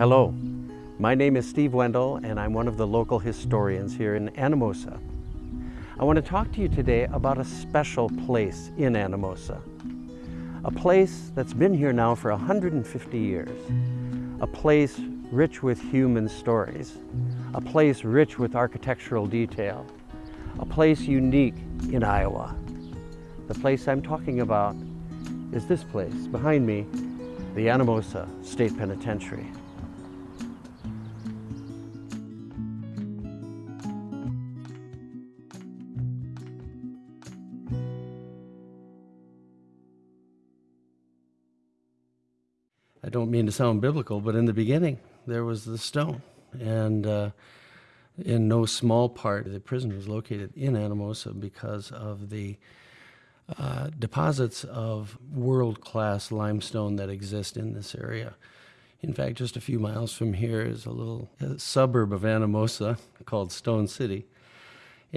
Hello, my name is Steve Wendell and I'm one of the local historians here in Anamosa. I want to talk to you today about a special place in Anamosa. A place that's been here now for 150 years. A place rich with human stories. A place rich with architectural detail. A place unique in Iowa. The place I'm talking about is this place behind me, the Anamosa State Penitentiary. To sound biblical, but in the beginning, there was the stone. And uh, in no small part, the prison was located in Anamosa because of the uh, deposits of world-class limestone that exist in this area. In fact, just a few miles from here is a little a suburb of Anamosa called Stone City.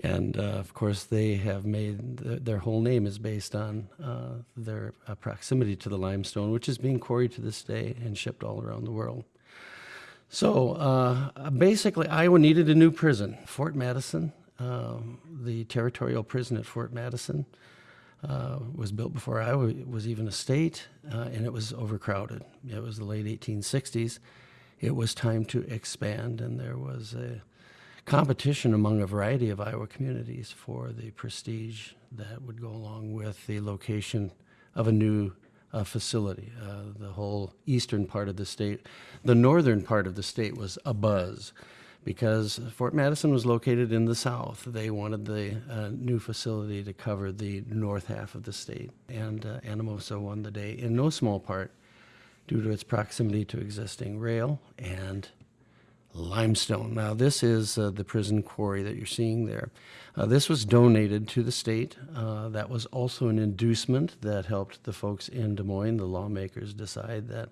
And uh, of course, they have made th their whole name is based on uh, their uh, proximity to the limestone, which is being quarried to this day and shipped all around the world. So uh, basically, Iowa needed a new prison. Fort Madison, um, the territorial prison at Fort Madison, uh, was built before Iowa was even a state, uh, and it was overcrowded. It was the late 1860s. It was time to expand, and there was a competition among a variety of Iowa communities for the prestige that would go along with the location of a new uh, facility. Uh, the whole eastern part of the state, the northern part of the state was a buzz because Fort Madison was located in the south. They wanted the uh, new facility to cover the north half of the state, and uh, Anamosa won the day in no small part due to its proximity to existing rail and limestone. Now, this is uh, the prison quarry that you're seeing there. Uh, this was donated to the state. Uh, that was also an inducement that helped the folks in Des Moines, the lawmakers, decide that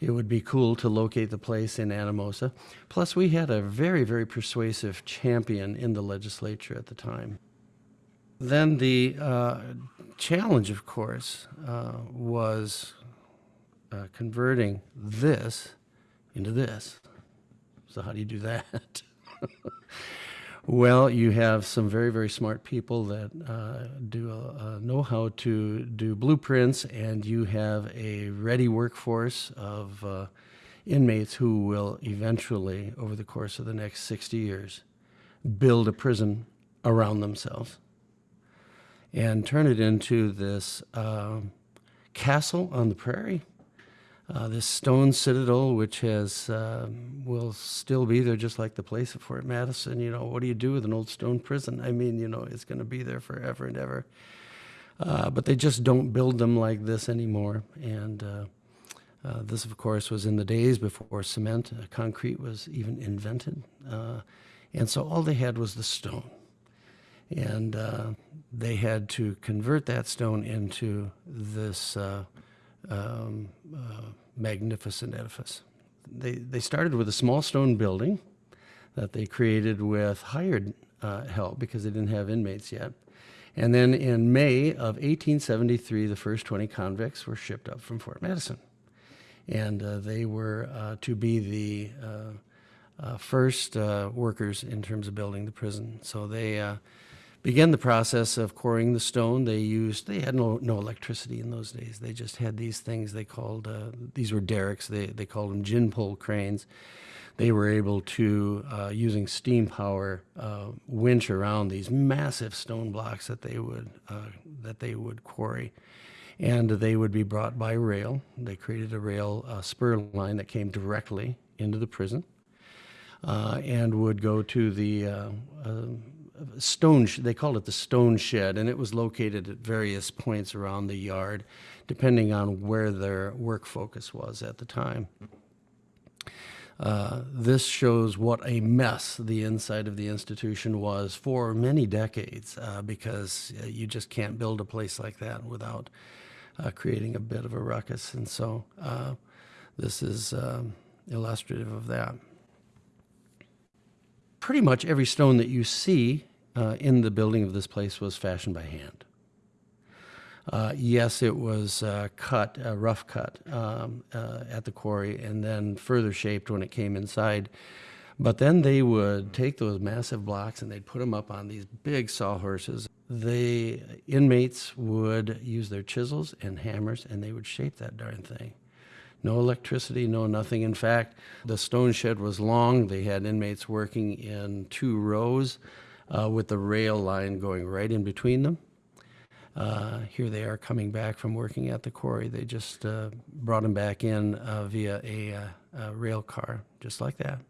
it would be cool to locate the place in Anamosa. Plus, we had a very, very persuasive champion in the legislature at the time. Then the uh, challenge, of course, uh, was uh, converting this into this. So how do you do that? well, you have some very, very smart people that uh, do uh, know how to do blueprints, and you have a ready workforce of uh, inmates who will eventually, over the course of the next 60 years, build a prison around themselves and turn it into this um, castle on the prairie uh, this stone citadel, which has uh, will still be there, just like the place at Fort Madison. You know, what do you do with an old stone prison? I mean, you know, it's going to be there forever and ever. Uh, but they just don't build them like this anymore. And uh, uh, this, of course, was in the days before cement, concrete was even invented. and so all they had was the stone. And they had to convert that stone into this um, uh, magnificent edifice. They, they started with a small stone building that they created with hired uh, help because they didn't have inmates yet. And then in May of 1873, the first 20 convicts were shipped up from Fort Madison. And uh, they were uh, to be the uh, uh, first workers in terms of building the prison. So they began the process of quarrying the stone. They used, they had no, no electricity in those days. They just had these things they called, uh, these were derricks, they, they called them gin pole cranes. They were able to, uh, using steam power, uh, winch around these massive stone blocks that they would, uh, that they would quarry. And they would be brought by rail. They created a rail uh, spur line that came directly into the prison. Uh, and would go to the stone, they called it the stone shed, and it was located at various points around the yard, depending on where their work focus was at the time. Uh, this shows what a mess the inside of the institution was for many decades uh, because uh, you just can't build a place like that without uh, creating a bit of a ruckus. And so uh, this is um, illustrative of that. Pretty much every stone that you see uh, in the building of this place was fashioned by hand. Uh, yes, it was uh, cut, uh, rough cut um, uh, at the quarry, and then further shaped when it came inside. But then they would take those massive blocks and they'd put them up on these big sawhorses. The inmates would use their chisels and hammers and they would shape that darn thing. No electricity, no nothing. In fact, the stone shed was long. They had inmates working in two rows uh, with the rail line going right in between them. Uh, here they are coming back from working at the quarry. They just uh, brought them back in uh, via a, uh, a rail car, just like that.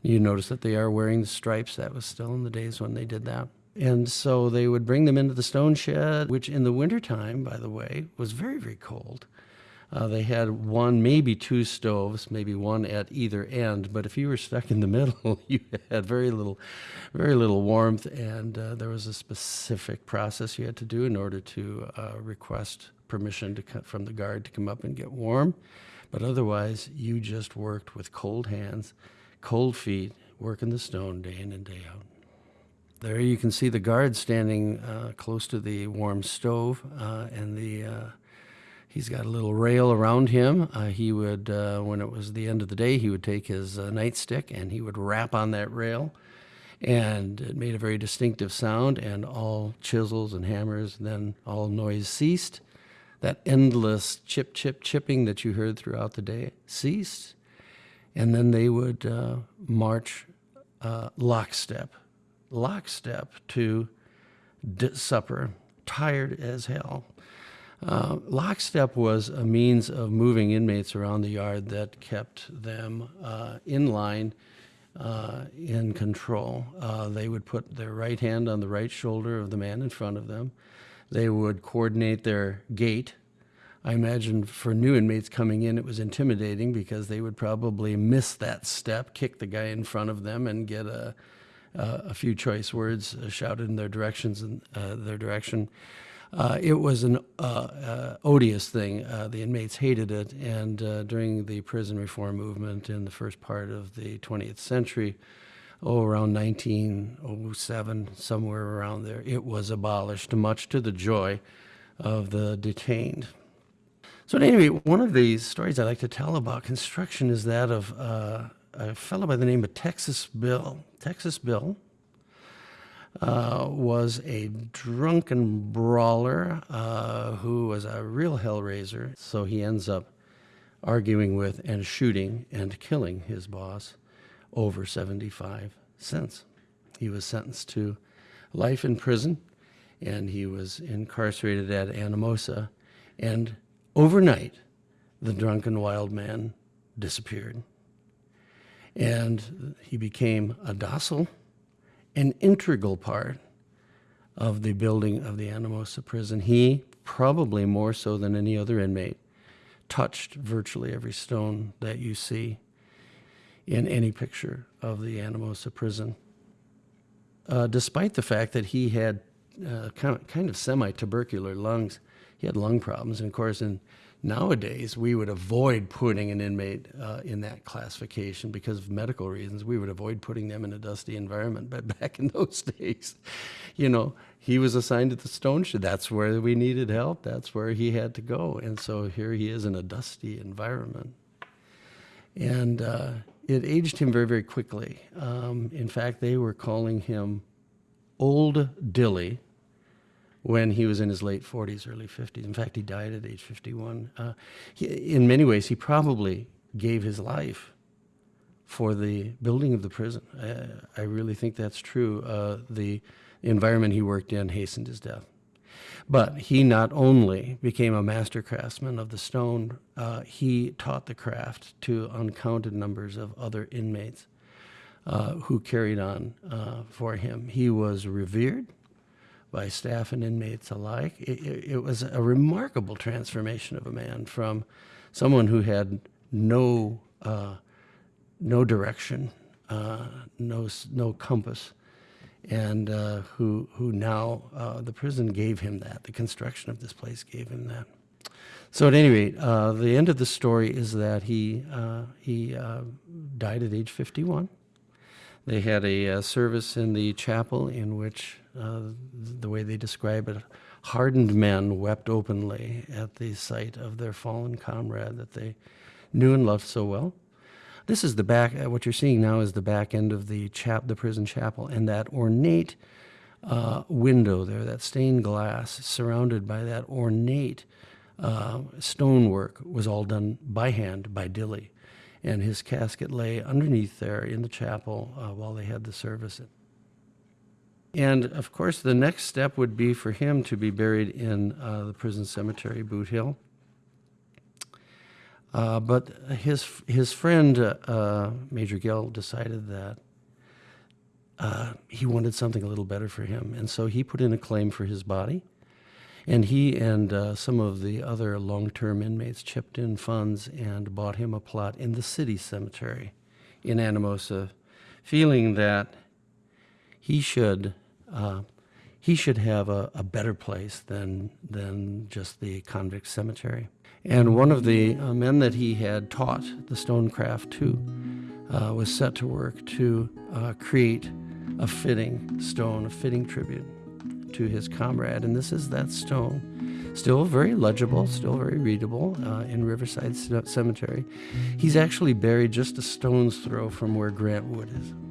You notice that they are wearing the stripes. That was still in the days when they did that. And so they would bring them into the stone shed, which in the wintertime, by the way, was very, very cold. Uh, they had one, maybe two stoves, maybe one at either end. But if you were stuck in the middle, you had very little, very little warmth, and uh, there was a specific process you had to do in order to uh, request permission to cut from the guard to come up and get warm. But otherwise, you just worked with cold hands, cold feet, working the stone day in and day out. There you can see the guard standing uh, close to the warm stove, uh, and the uh, He's got a little rail around him. Uh, he would, uh, when it was the end of the day, he would take his uh, nightstick and he would rap on that rail. And it made a very distinctive sound, and all chisels and hammers, then all noise ceased. That endless chip, chip, chipping that you heard throughout the day ceased. And then they would uh, march uh, lockstep, lockstep to supper, tired as hell. Uh, lockstep was a means of moving inmates around the yard that kept them uh, in line, uh, in control. Uh, they would put their right hand on the right shoulder of the man in front of them. They would coordinate their gait. I imagine for new inmates coming in, it was intimidating because they would probably miss that step, kick the guy in front of them, and get a, a few choice words shouted in their directions and uh, their direction. Uh, it was an uh, uh, odious thing. Uh, the inmates hated it, and uh, during the prison reform movement in the first part of the 20th century, oh, around 1907, somewhere around there, it was abolished, much to the joy of the detained. So, at any rate, one of the stories I like to tell about construction is that of uh, a fellow by the name of Texas Bill. Texas Bill uh, was a drunken brawler uh, who was a real hellraiser. So he ends up arguing with and shooting and killing his boss over 75 cents. He was sentenced to life in prison and he was incarcerated at Anamosa. And overnight, the drunken wild man disappeared. And he became a docile an integral part of the building of the Anamosa prison. He, probably more so than any other inmate, touched virtually every stone that you see in any picture of the Anamosa prison. Uh, despite the fact that he had uh, kind of, kind of semi-tubercular lungs, he had lung problems. And of course, in Nowadays, we would avoid putting an inmate uh, in that classification because of medical reasons. We would avoid putting them in a dusty environment. But back in those days, you know, he was assigned to the stone shed. That's where we needed help. That's where he had to go. And so here he is in a dusty environment. And uh, it aged him very, very quickly. Um, in fact, they were calling him Old Dilly when he was in his late 40s, early 50s. In fact, he died at age 51. Uh, he, in many ways, he probably gave his life for the building of the prison. I, I really think that's true. Uh, the environment he worked in hastened his death. But he not only became a master craftsman of the stone, uh, he taught the craft to uncounted numbers of other inmates uh, who carried on uh, for him. He was revered by staff and inmates alike. It, it, it, was a remarkable transformation of a man from someone who had no uh, no direction, uh, no no compass, and uh, who who now uh, the prison gave him that. The construction of this place gave him that. So at any rate, uh, the end of the story is that he uh, he died at age 51. They had a service in the chapel in which uh, the way they describe it, hardened men wept openly at the sight of their fallen comrade that they knew and loved so well. This is the back. uh, What you're seeing now is the back end of the chap, the prison chapel, and that ornate uh, window there, that stained glass, surrounded by that ornate uh, stonework, was all done by hand by Dilly, and his casket lay underneath there in the chapel uh, while they had the service. And of course, the next step would be for him to be buried in uh, the prison cemetery, Boot Hill. Uh, but his his friend uh, Major Gill decided that uh, he wanted something a little better for him, and so he put in a claim for his body. And he and uh, some of the other long-term inmates chipped in funds and bought him a plot in the city cemetery in Anamosa, feeling that he should uh, he should have a, a better place than than just the convict cemetery. And one of the uh, men that he had taught the stonecraft to uh, was set to work to uh, create a fitting stone, a fitting tribute to his comrade. And this is that stone, still very legible, still very readable uh, in Riverside Cemetery. He's actually buried just a stone's throw from where Grant Wood is.